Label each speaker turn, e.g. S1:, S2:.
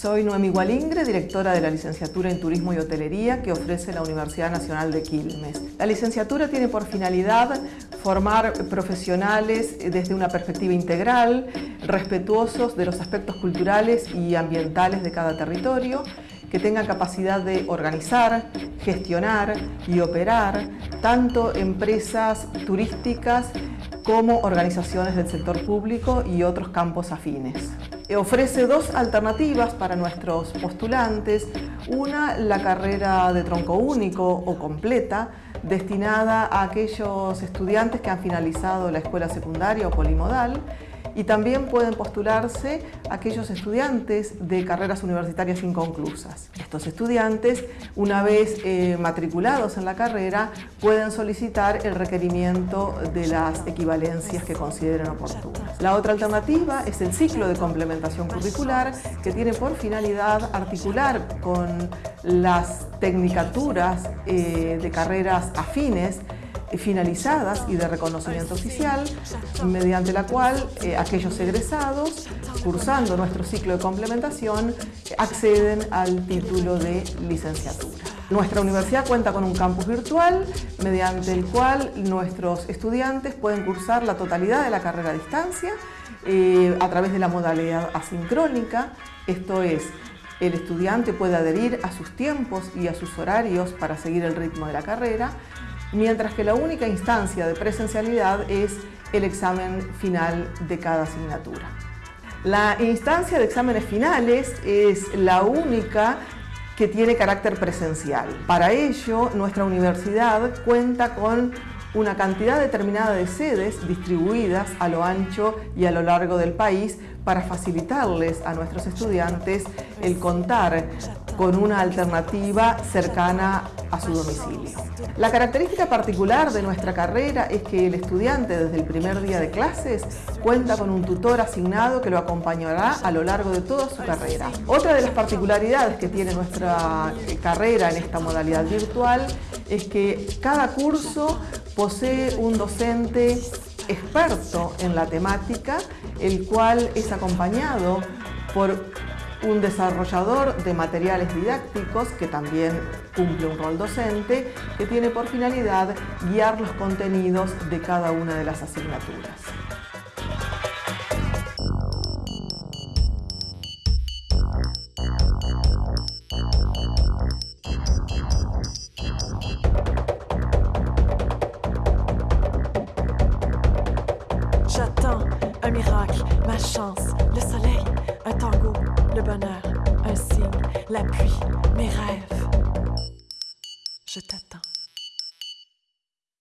S1: Soy Noemi Gualingre, directora de la Licenciatura en Turismo y Hotelería que ofrece la Universidad Nacional de Quilmes. La licenciatura tiene por finalidad formar profesionales desde una perspectiva integral, respetuosos de los aspectos culturales y ambientales de cada territorio que tengan capacidad de organizar, gestionar y operar tanto empresas turísticas como organizaciones del sector público y otros campos afines. Ofrece dos alternativas para nuestros postulantes. Una, la carrera de tronco único o completa, destinada a aquellos estudiantes que han finalizado la escuela secundaria o polimodal y también pueden postularse aquellos estudiantes de carreras universitarias inconclusas. Estos estudiantes, una vez eh, matriculados en la carrera, pueden solicitar el requerimiento de las equivalencias que consideren oportunas. La otra alternativa es el ciclo de complementación curricular que tiene por finalidad articular con las tecnicaturas eh, de carreras afines finalizadas y de reconocimiento oficial, mediante la cual eh, aquellos egresados, cursando nuestro ciclo de complementación, acceden al título de licenciatura. Nuestra universidad cuenta con un campus virtual mediante el cual nuestros estudiantes pueden cursar la totalidad de la carrera a distancia eh, a través de la modalidad asincrónica, esto es, el estudiante puede adherir a sus tiempos y a sus horarios para seguir el ritmo de la carrera, mientras que la única instancia de presencialidad es el examen final de cada asignatura. La instancia de exámenes finales es la única que tiene carácter presencial. Para ello, nuestra universidad cuenta con una cantidad determinada de sedes distribuidas a lo ancho y a lo largo del país para facilitarles a nuestros estudiantes el contar con una alternativa cercana a su domicilio. La característica particular de nuestra carrera es que el estudiante desde el primer día de clases cuenta con un tutor asignado que lo acompañará a lo largo de toda su carrera. Otra de las particularidades que tiene nuestra carrera en esta modalidad virtual es que cada curso posee un docente experto en la temática, el cual es acompañado por un desarrollador de materiales didácticos que también cumple un rol docente que tiene por finalidad guiar los contenidos de cada una de las asignaturas.
S2: J'attends un miracle, ma chance, le soleil, un tango, le bonheur, un signe, la pluie, mes rêves. Je t'attends.